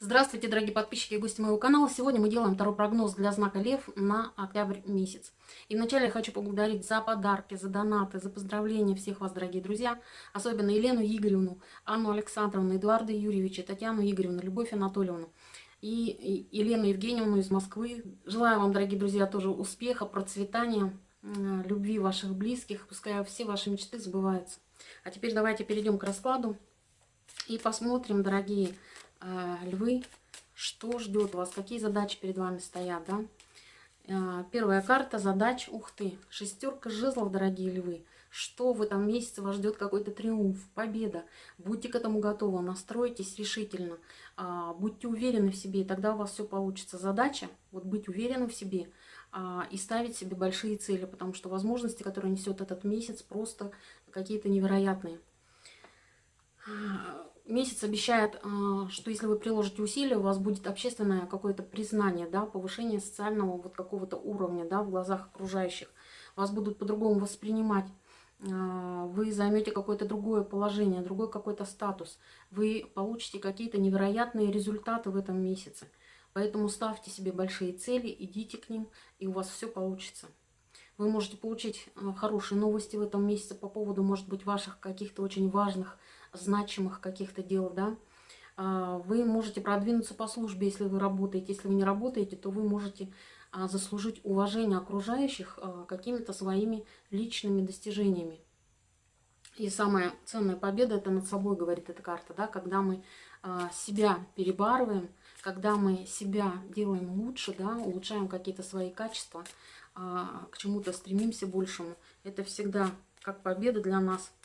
Здравствуйте, дорогие подписчики и гости моего канала. Сегодня мы делаем второй прогноз для знака Лев на октябрь месяц. И вначале я хочу поблагодарить за подарки, за донаты, за поздравления всех вас, дорогие друзья. Особенно Елену Игоревну, Анну Александровну, Эдуарда Юрьевича, Татьяну Игоревну, Любовь Анатольевну и Елену Евгеньевну из Москвы. Желаю вам, дорогие друзья, тоже успеха, процветания, любви ваших близких. Пускай все ваши мечты сбываются. А теперь давайте перейдем к раскладу и посмотрим, дорогие друзья львы, что ждет вас, какие задачи перед вами стоят, да? Э, первая карта задач, ух ты, шестерка жезлов, дорогие львы. Что в этом месяце вас ждет какой-то триумф, победа. Будьте к этому готовы, настройтесь решительно, э, будьте уверены в себе, и тогда у вас все получится. Задача, вот быть уверенным в себе и ставить себе большие цели, потому что возможности, которые несет этот месяц, просто какие-то невероятные месяц обещает, а, что если вы приложите усилия, у вас будет общественное какое-то признание, да, повышение социального вот какого-то уровня, да, в глазах окружающих. Вас будут по-другому воспринимать. А, вы займете какое-то другое положение, другой какой-то статус. Вы получите какие-то невероятные результаты в этом месяце. Поэтому ставьте себе большие цели, идите к ним, и у вас все получится. Вы можете получить а, хорошие новости в этом месяце по поводу, может быть, ваших каких-то очень важных значимых каких-то дел, да. А, вы можете продвинуться по службе, если вы работаете. Если вы не работаете, то вы можете а, заслужить уважение окружающих а, какими-то своими личными достижениями. И самая ценная победа – это над собой, говорит эта карта, да, когда мы себя перебарываем, когда мы себя делаем лучше, да, улучшаем какие-то свои качества, к чему-то стремимся большему. Это всегда как победа для нас –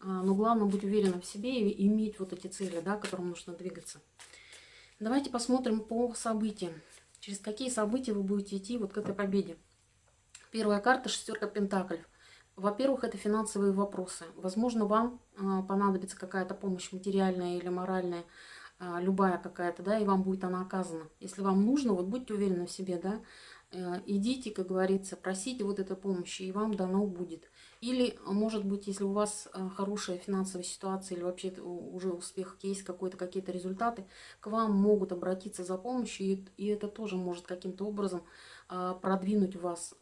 но главное быть уверенным в себе и иметь вот эти цели, да, к которым нужно двигаться. Давайте посмотрим по событиям. Через какие события вы будете идти вот к этой победе. Первая карта – шестерка пентаклей. Во-первых, это финансовые вопросы. Возможно, вам а, понадобится какая-то помощь материальная или моральная, а, любая какая-то, да, и вам будет она оказана. Если вам нужно, вот будьте уверены в себе, да, Э, идите, как говорится, просите вот этой помощи, и вам дано будет. Или, может быть, если у вас э, хорошая финансовая ситуация, или вообще уже успех есть, какой-то какие-то результаты, к вам могут обратиться за помощью, и это тоже может каким-то образом э, продвинуть вас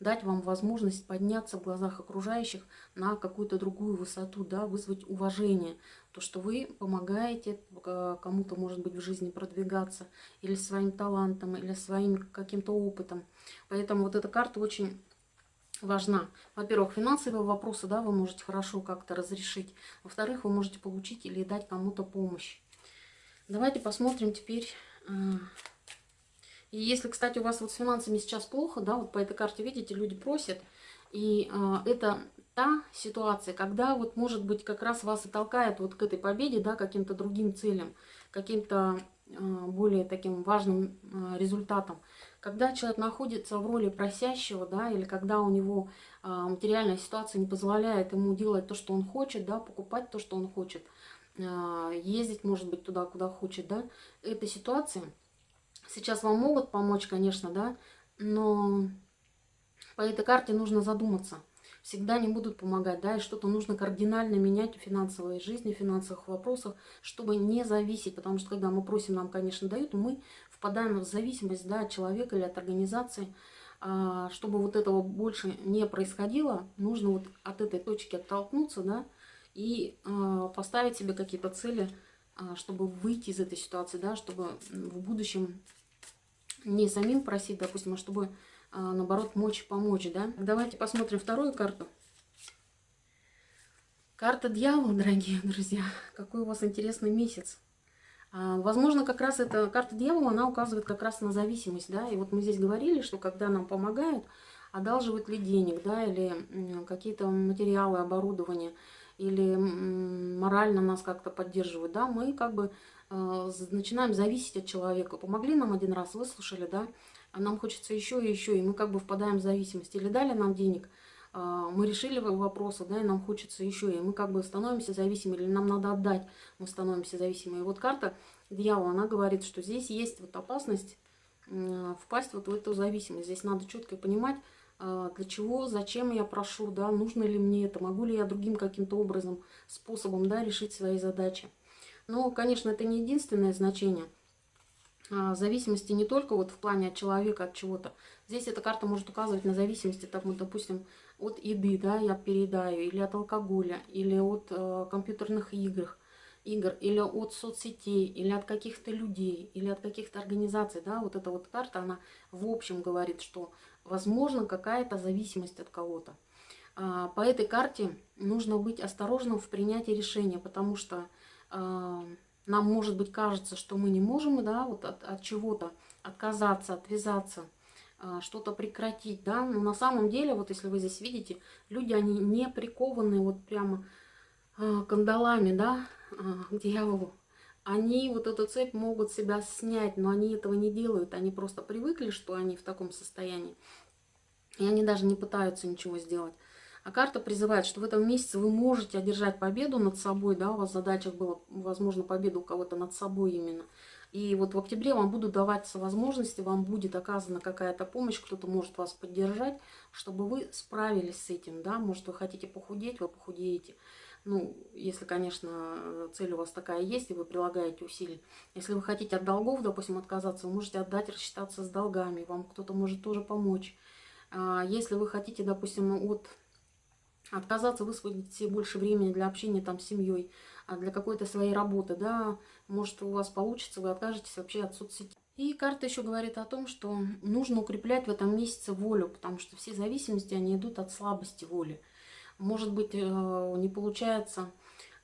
дать вам возможность подняться в глазах окружающих на какую-то другую высоту, да, вызвать уважение. То, что вы помогаете кому-то, может быть, в жизни продвигаться, или своим талантом, или своим каким-то опытом. Поэтому вот эта карта очень важна. Во-первых, финансовые вопросы, да, вы можете хорошо как-то разрешить. Во-вторых, вы можете получить или дать кому-то помощь. Давайте посмотрим теперь э, и если, кстати, у вас вот с финансами сейчас плохо, да, вот по этой карте, видите, люди просят, и э, это та ситуация, когда вот, может быть, как раз вас и толкает вот к этой победе, да, каким-то другим целям, каким-то э, более таким важным э, результатом. Когда человек находится в роли просящего, да, или когда у него э, материальная ситуация не позволяет ему делать то, что он хочет, да, покупать то, что он хочет, э, ездить, может быть, туда, куда хочет, да, эта ситуация – Сейчас вам могут помочь, конечно, да, но по этой карте нужно задуматься. Всегда не будут помогать, да, и что-то нужно кардинально менять в финансовой жизни, в финансовых вопросах, чтобы не зависеть, потому что когда мы просим, нам, конечно, дают, мы впадаем в зависимость, да, от человека или от организации. А, чтобы вот этого больше не происходило, нужно вот от этой точки оттолкнуться, да, и а, поставить себе какие-то цели, а, чтобы выйти из этой ситуации, да, чтобы в будущем не самим просить, допустим, а чтобы, наоборот, мочь помочь, да. Давайте посмотрим вторую карту. Карта дьявола, дорогие друзья. Какой у вас интересный месяц. А, возможно, как раз эта карта дьявола, она указывает как раз на зависимость, да. И вот мы здесь говорили, что когда нам помогают, одалживают ли денег, да, или какие-то материалы, оборудование, или морально нас как-то поддерживают, да, мы как бы э, начинаем зависеть от человека. Помогли нам один раз, выслушали, да, а нам хочется еще и еще, и мы как бы впадаем в зависимость. Или дали нам денег, мы решили вопросы, да, и нам хочется еще, и мы как бы становимся зависимы, или нам надо отдать, мы становимся зависимы. И вот карта дьявола, она говорит, что здесь есть вот опасность э, впасть вот в эту зависимость. Здесь надо четко понимать, а, для чего, зачем я прошу, да, нужно ли мне это, могу ли я другим каким-то образом, способом, да, решить свои задачи. Но, конечно, это не единственное значение. А, зависимости не только вот в плане от человека, от чего-то. Здесь эта карта может указывать на зависимости, там, допустим, от еды, да, я переедаю, или от алкоголя, или от э, компьютерных игр, игр, или от соцсетей, или от каких-то людей, или от каких-то организаций, да, вот эта вот карта, она в общем говорит, что возможно какая-то зависимость от кого-то. А, по этой карте нужно быть осторожным в принятии решения, потому что а, нам, может быть, кажется, что мы не можем да, вот от, от чего-то отказаться, отвязаться, что-то прекратить, да, но на самом деле, вот если вы здесь видите, люди, они не прикованы вот прямо а, кандалами, да, к дьяволу. Они вот эту цепь могут себя снять, но они этого не делают, они просто привыкли, что они в таком состоянии, и они даже не пытаются ничего сделать. А карта призывает, что в этом месяце вы можете одержать победу над собой, да, у вас в задачах было, возможно, победа у кого-то над собой именно. И вот в октябре вам будут даваться возможности, вам будет оказана какая-то помощь, кто-то может вас поддержать, чтобы вы справились с этим, да, может вы хотите похудеть, вы похудеете. Ну, если, конечно, цель у вас такая есть, и вы прилагаете усилия. Если вы хотите от долгов, допустим, отказаться, вы можете отдать, рассчитаться с долгами, вам кто-то может тоже помочь. А если вы хотите, допустим, от отказаться высвободить себе больше времени для общения там с семьей, а для какой-то своей работы, да, может у вас получится, вы откажетесь вообще от соцсетей. И карта еще говорит о том, что нужно укреплять в этом месяце волю, потому что все зависимости, они идут от слабости воли. Может быть, э, не получается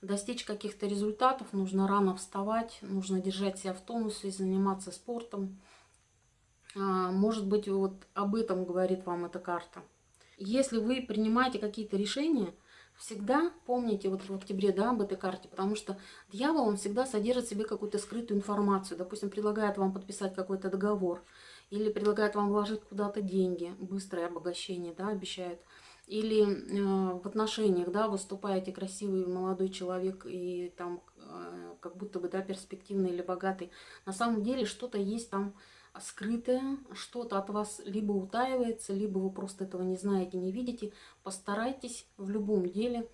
достичь каких-то результатов, нужно рано вставать, нужно держать себя в тонусе, заниматься спортом. А, может быть, вот об этом говорит вам эта карта. Если вы принимаете какие-то решения, всегда помните вот в октябре да, об этой карте, потому что дьявол, он всегда содержит в себе какую-то скрытую информацию. Допустим, предлагает вам подписать какой-то договор, или предлагает вам вложить куда-то деньги, быстрое обогащение, да, обещает. Или э, в отношениях, да, выступаете красивый молодой человек и там э, как будто бы, да, перспективный или богатый. На самом деле что-то есть там скрытое, что-то от вас либо утаивается, либо вы просто этого не знаете, не видите. Постарайтесь в любом деле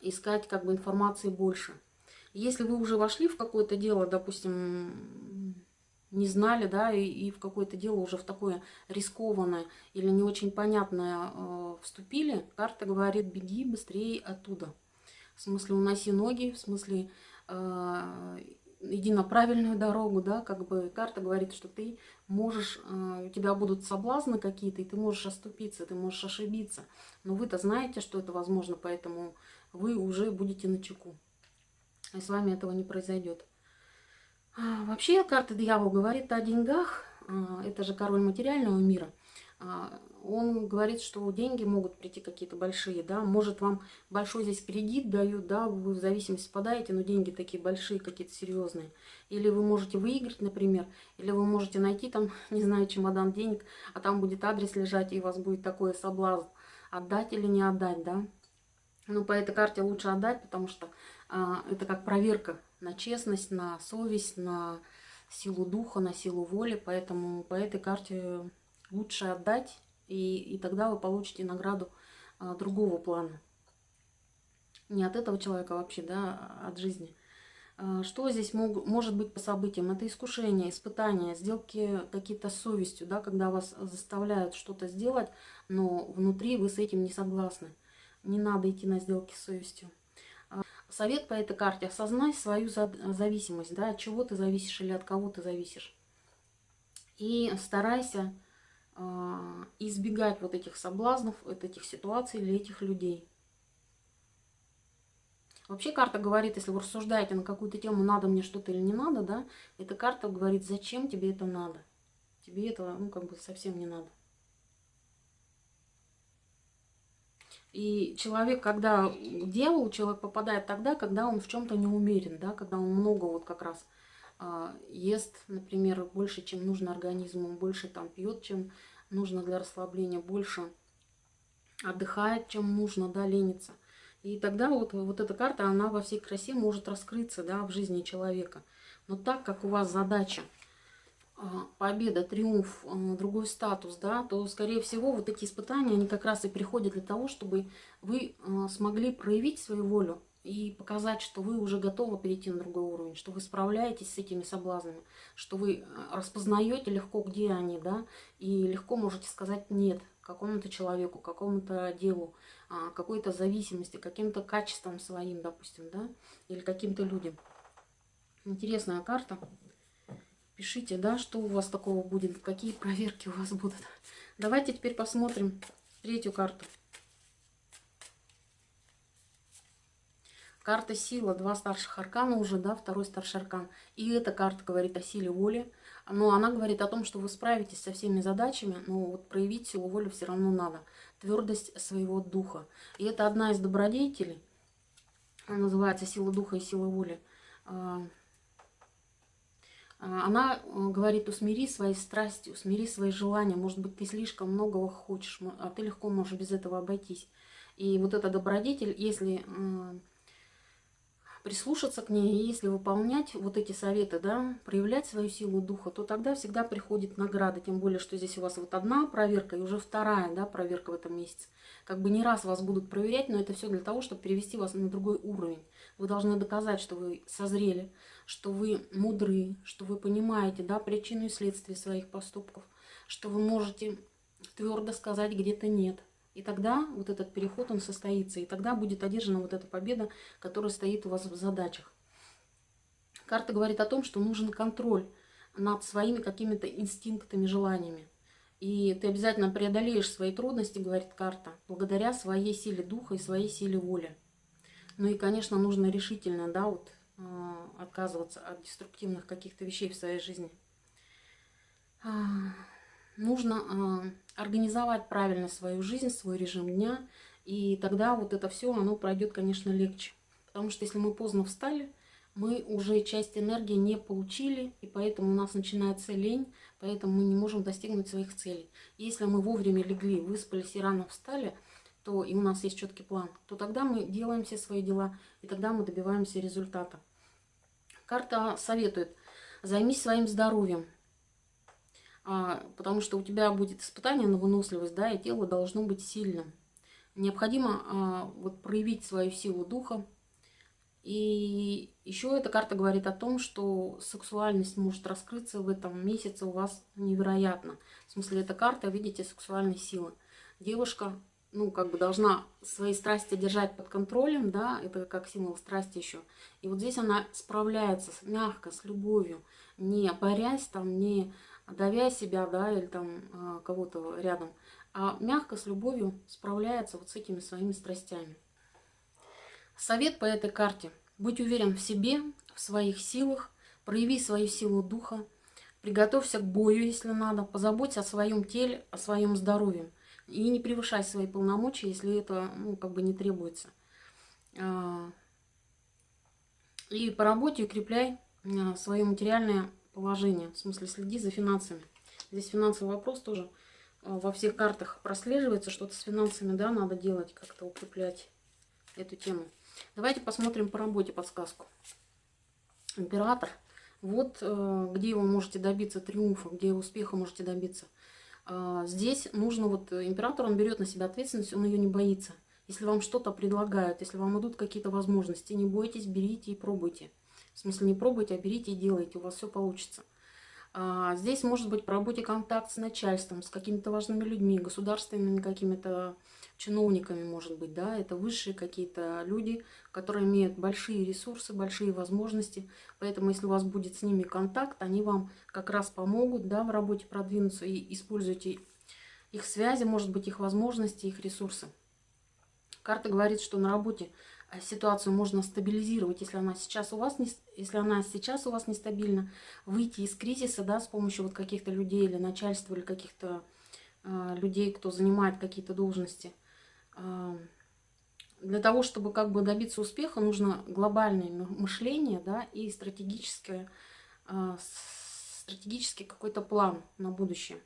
искать как бы информации больше. Если вы уже вошли в какое-то дело, допустим, не знали, да, и, и в какое-то дело уже в такое рискованное или не очень понятное э, вступили, карта говорит, беги быстрее оттуда. В смысле, уноси ноги, в смысле, э, иди на правильную дорогу, да, как бы карта говорит, что ты можешь, э, у тебя будут соблазны какие-то, и ты можешь оступиться, ты можешь ошибиться. Но вы-то знаете, что это возможно, поэтому вы уже будете на чеку. И с вами этого не произойдет. А, вообще карта дьявол говорит о деньгах, а, это же король материального мира. Он говорит, что деньги могут прийти какие-то большие, да, может вам большой здесь кредит дают, да, вы в зависимости спадаете, но деньги такие большие, какие-то серьезные. Или вы можете выиграть, например, или вы можете найти там, не знаю, чемодан денег, а там будет адрес лежать, и у вас будет такой соблазн, отдать или не отдать, да. Ну, по этой карте лучше отдать, потому что а, это как проверка на честность, на совесть, на силу духа, на силу воли, поэтому по этой карте лучше отдать, и, и тогда вы получите награду а, другого плана. Не от этого человека вообще, да, а от жизни. А, что здесь мог, может быть по событиям? Это искушение, испытания, сделки какие-то с совестью, да, когда вас заставляют что-то сделать, но внутри вы с этим не согласны. Не надо идти на сделки с совестью. А, совет по этой карте. Осознай свою зависимость, да, от чего ты зависишь или от кого ты зависишь. И старайся а, избегать вот этих соблазнов, вот этих ситуаций или этих людей. Вообще карта говорит, если вы рассуждаете на какую-то тему, надо мне что-то или не надо, да, эта карта говорит, зачем тебе это надо. Тебе этого, ну, как бы совсем не надо. И человек, когда дьявол, человек попадает тогда, когда он в чем-то не умерен, да, когда он много вот как раз ест, например, больше, чем нужно организму, больше там пьет, чем нужно для расслабления, больше отдыхает, чем нужно, да, ленится. И тогда вот, вот эта карта, она во всей красе может раскрыться, да, в жизни человека. Но так как у вас задача а, победа, триумф, а, другой статус, да, то, скорее всего, вот эти испытания, они как раз и приходят для того, чтобы вы а, смогли проявить свою волю, и показать, что вы уже готовы перейти на другой уровень, что вы справляетесь с этими соблазнами, что вы э, распознаете легко, где они, да, и легко можете сказать «нет» какому-то человеку, какому-то делу, а, какой-то зависимости, каким-то качествам своим, допустим, да, или каким-то людям. Интересная карта. Пишите, да, что у вас такого будет, какие проверки у вас будут. Давайте теперь посмотрим третью карту. Карта сила, два старших аркана уже, да, второй старший аркан. И эта карта говорит о силе воли. Но она говорит о том, что вы справитесь со всеми задачами, но вот проявить силу воли все равно надо. Твердость своего духа. И это одна из добродетелей. Она называется сила духа и сила воли. А, а, она э, говорит, усмири свои страсти, усмири свои желания. Может быть, ты слишком многого хочешь, а ты легко можешь без этого обойтись. И вот эта добродетель, если прислушаться к ней, и если выполнять вот эти советы, да, проявлять свою силу духа, то тогда всегда приходит награда. Тем более, что здесь у вас вот одна проверка и уже вторая да, проверка в этом месяце. Как бы не раз вас будут проверять, но это все для того, чтобы перевести вас на другой уровень. Вы должны доказать, что вы созрели, что вы мудры, что вы понимаете да, причину и следствие своих поступков, что вы можете твердо сказать где-то нет – и тогда вот этот переход, он состоится. И тогда будет одержана вот эта победа, которая стоит у вас в задачах. Карта говорит о том, что нужен контроль над своими какими-то инстинктами, желаниями. И ты обязательно преодолеешь свои трудности, говорит карта, благодаря своей силе духа и своей силе воли. Ну и, конечно, нужно решительно, да, вот, э, отказываться от деструктивных каких-то вещей в своей жизни. А, нужно э, организовать правильно свою жизнь, свой режим дня, и тогда вот это все, оно пройдет, конечно, легче. Потому что если мы поздно встали, мы уже часть энергии не получили, и поэтому у нас начинается лень, поэтому мы не можем достигнуть своих целей. Если мы вовремя легли, выспались и рано встали, то и у нас есть четкий план, то тогда мы делаем все свои дела, и тогда мы добиваемся результата. Карта советует, займись своим здоровьем, потому что у тебя будет испытание на выносливость, да, и тело должно быть сильным. Необходимо а, вот проявить свою силу духа. И еще эта карта говорит о том, что сексуальность может раскрыться в этом месяце у вас невероятно. В смысле, эта карта, видите, сексуальной силы. Девушка, ну, как бы должна свои страсти держать под контролем, да, это как символ страсти еще. И вот здесь она справляется мягко, с любовью, не борясь там, не давя себя, да, или там а, кого-то рядом, а мягко, с любовью справляется вот с этими своими страстями. Совет по этой карте. Будь уверен в себе, в своих силах, прояви свою силу духа, приготовься к бою, если надо, позаботься о своем теле, о своем здоровье. И не превышай свои полномочия, если это, ну, как бы не требуется. А, и по работе укрепляй а, свое материальное положение. В смысле, следи за финансами. Здесь финансовый вопрос тоже э, во всех картах прослеживается. Что-то с финансами, да, надо делать, как-то укреплять эту тему. Давайте посмотрим по работе подсказку. Император. Вот э, где вы можете добиться триумфа, где успеха можете добиться. Э, здесь нужно, вот император, он берет на себя ответственность, он ее не боится. Если вам что-то предлагают, если вам идут какие-то возможности, не бойтесь, берите и пробуйте. В смысле, не пробуйте, а берите и делайте, у вас все получится. А, здесь может быть по работе контакт с начальством, с какими-то важными людьми, государственными какими-то чиновниками, может быть, да, это высшие какие-то люди, которые имеют большие ресурсы, большие возможности, поэтому если у вас будет с ними контакт, они вам как раз помогут, да, в работе продвинуться и используйте их связи, может быть, их возможности, их ресурсы. Карта говорит, что на работе ситуацию можно стабилизировать, если она сейчас у вас не, если она сейчас у вас нестабильна, выйти из кризиса, да, с помощью вот каких-то людей или начальства, или каких-то э, людей, кто занимает какие-то должности. Э, для того, чтобы как бы добиться успеха, нужно глобальное мышление, да, и стратегическое, э, стратегический какой-то план на будущее.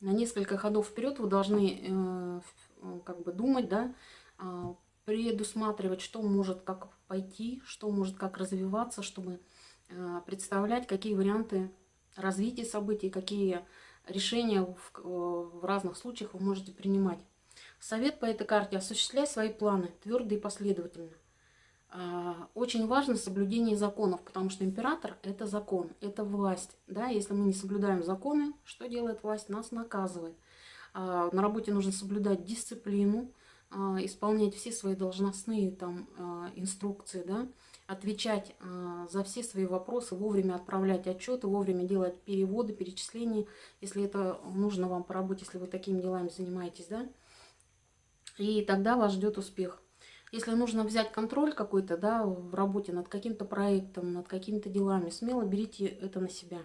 На несколько ходов вперед вы должны э, как бы думать, да, предусматривать, что может как пойти, что может как развиваться, чтобы э, представлять, какие варианты развития событий, какие решения в, в разных случаях вы можете принимать. Совет по этой карте – осуществляй свои планы твердо и последовательно. А, очень важно соблюдение законов, потому что император – это закон, это власть. Да? Если мы не соблюдаем законы, что делает власть? Нас наказывает. А, на работе нужно соблюдать дисциплину, исполнять все свои должностные там, инструкции, да? отвечать за все свои вопросы, вовремя отправлять отчеты, вовремя делать переводы, перечисления, если это нужно вам по работе, если вы такими делами занимаетесь. Да? И тогда вас ждет успех. Если нужно взять контроль какой-то да, в работе над каким-то проектом, над какими-то делами, смело берите это на себя.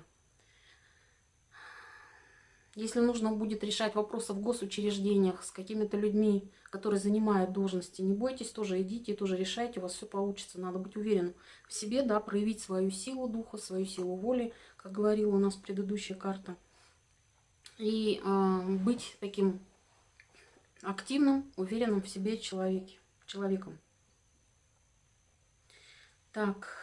Если нужно будет решать вопросы в госучреждениях с какими-то людьми, которые занимают должности, не бойтесь, тоже идите, тоже решайте, у вас все получится. Надо быть уверенным в себе, да, проявить свою силу духа, свою силу воли, как говорила у нас предыдущая карта. И э, быть таким активным, уверенным в себе человеке человеком. Так.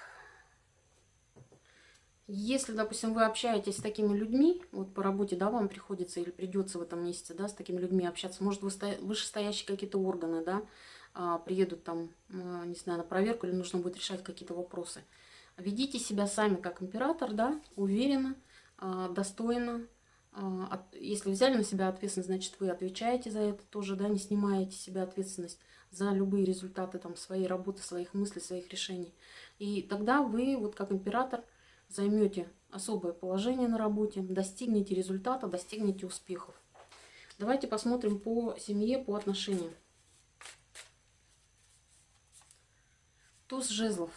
Если, допустим, вы общаетесь с такими людьми, вот по работе, да, вам приходится или придется в этом месяце, да, с такими людьми общаться, может, вышестоящие какие-то органы, да, а, приедут там, а, не знаю, на проверку, или нужно будет решать какие-то вопросы. Ведите себя сами как император, да, уверенно, а, достойно. Если взяли на себя ответственность, значит, вы отвечаете за это тоже, да, не снимаете себя ответственность за любые результаты там, своей работы, своих мыслей, своих решений. И тогда вы, вот как император, займете особое положение на работе, достигнете результата, достигнете успехов. Давайте посмотрим по семье, по отношениям. Туз жезлов.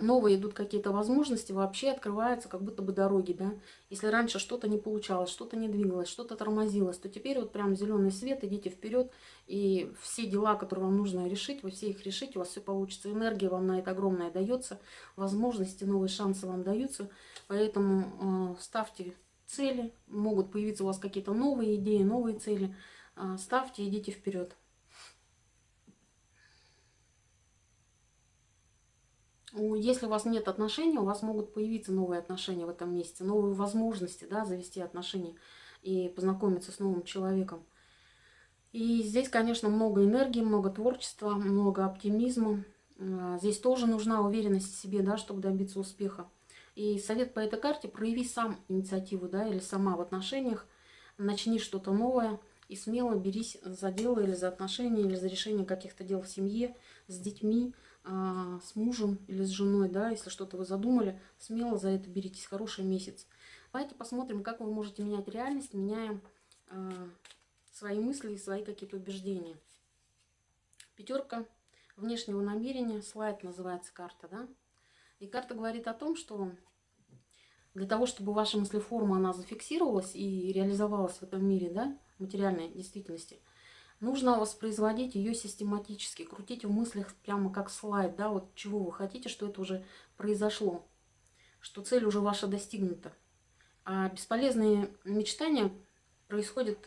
Новые идут какие-то возможности, вообще открываются как будто бы дороги, да. Если раньше что-то не получалось, что-то не двигалось, что-то тормозилось, то теперь вот прям зеленый свет, идите вперед, и все дела, которые вам нужно решить, вы все их решите, у вас все получится. Энергия вам на это огромная дается, возможности, новые шансы вам даются, поэтому э, ставьте цели, могут появиться у вас какие-то новые идеи, новые цели, э, ставьте, идите вперед. Если у вас нет отношений, у вас могут появиться новые отношения в этом месяце, новые возможности да, завести отношения и познакомиться с новым человеком. И здесь, конечно, много энергии, много творчества, много оптимизма. А, здесь тоже нужна уверенность в себе, да, чтобы добиться успеха. И совет по этой карте – прояви сам инициативу, да, или сама в отношениях, начни что-то новое и смело берись за дело или за отношения, или за решение каких-то дел в семье, с детьми, с мужем или с женой, да, если что-то вы задумали, смело за это беритесь, хороший месяц. Давайте посмотрим, как вы можете менять реальность, меняя э, свои мысли и свои какие-то убеждения. Пятерка внешнего намерения, слайд называется карта, да. И карта говорит о том, что для того, чтобы ваша мыслеформа, она зафиксировалась и реализовалась в этом мире, да, материальной действительности – Нужно воспроизводить ее систематически, крутить в мыслях прямо как слайд, да, вот чего вы хотите, что это уже произошло, что цель уже ваша достигнута. А бесполезные мечтания происходят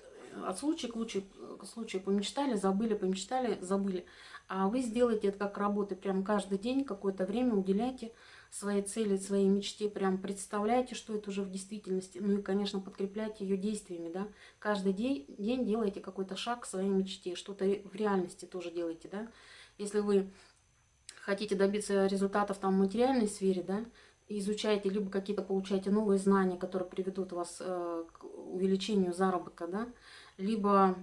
от случая к случаю, к случаю помечтали, забыли, помечтали, забыли. А вы сделаете это как работы, прям каждый день, какое-то время уделяйте своей цели, своей мечте, прям представляйте, что это уже в действительности. Ну и, конечно, подкрепляйте ее действиями, да. Каждый день, день делайте какой-то шаг к своей мечте, что-то в реальности тоже делайте, да. Если вы хотите добиться результатов там в материальной сфере, да, изучаете, либо какие-то получаете новые знания, которые приведут вас э, к увеличению заработка, да, либо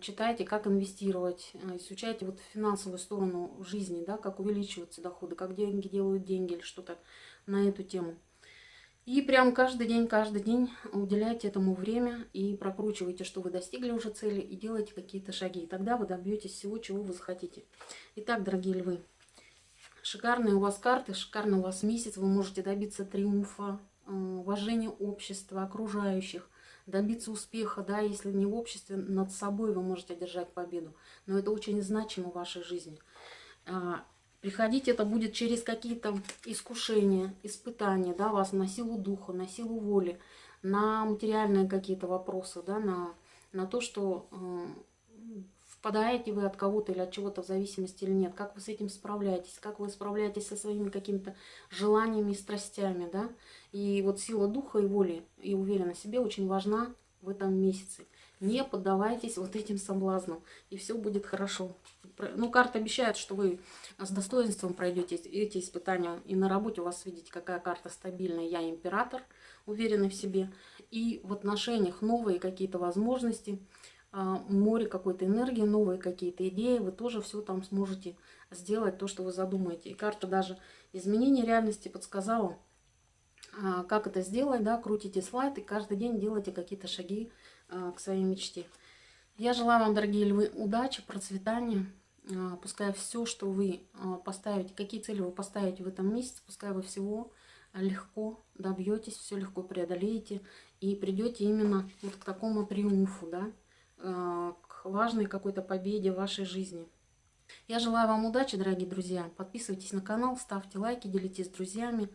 читайте, как инвестировать, э, изучайте вот финансовую сторону жизни, да, как увеличиваются доходы, как деньги делают деньги или что-то на эту тему. И прям каждый день, каждый день уделяйте этому время и прокручивайте, что вы достигли уже цели, и делайте какие-то шаги. И тогда вы добьетесь всего, чего вы захотите. Итак, дорогие львы, шикарные у вас карты, шикарный у вас месяц. Вы можете добиться триумфа, э, уважения общества, окружающих добиться успеха, да, если не в обществе, над собой вы можете одержать победу. Но это очень значимо в вашей жизни. А, приходить это будет через какие-то искушения, испытания, да, вас на силу духа, на силу воли, на материальные какие-то вопросы, да, на, на то, что э, впадаете вы от кого-то или от чего-то в зависимости или нет, как вы с этим справляетесь, как вы справляетесь со своими какими-то желаниями и страстями, да. И вот сила духа и воли и уверенность в себе очень важна в этом месяце. Не поддавайтесь вот этим соблазнам, и все будет хорошо. Ну, карта обещает, что вы с достоинством пройдете эти испытания. И на работе у вас, видите, какая карта стабильная. Я император, уверенный в себе. И в отношениях новые какие-то возможности, море какой-то энергии, новые какие-то идеи. Вы тоже все там сможете сделать, то, что вы задумаете. И карта даже изменения реальности подсказала, а, как это сделать. Да, крутите слайд и каждый день делайте какие-то шаги а, к своей мечте. Я желаю вам, дорогие львы, удачи, процветания. А, пускай все, что вы а, поставите, какие цели вы поставите в этом месяце, пускай вы всего легко добьетесь, все легко преодолеете и придете именно вот к такому триумфу, да, к важной какой-то победе в вашей жизни. Я желаю вам удачи, дорогие друзья. Подписывайтесь на канал, ставьте лайки, делитесь с друзьями.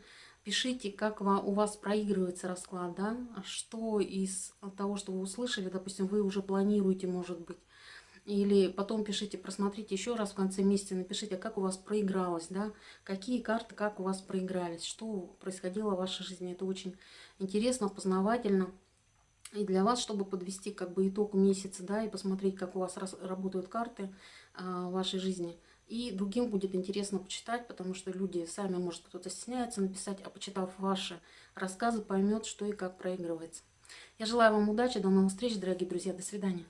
Пишите, как у вас проигрывается расклад, да, что из того, что вы услышали, допустим, вы уже планируете, может быть, или потом пишите, просмотрите еще раз в конце месяца, напишите, как у вас проигралось, да, какие карты, как у вас проигрались, что происходило в вашей жизни. Это очень интересно, познавательно. И для вас, чтобы подвести как бы итог месяца, да, и посмотреть, как у вас работают карты а, вашей жизни – и другим будет интересно почитать, потому что люди сами, может, кто-то стесняется написать, а почитав ваши рассказы, поймет, что и как проигрывается. Я желаю вам удачи, до новых встреч, дорогие друзья, до свидания.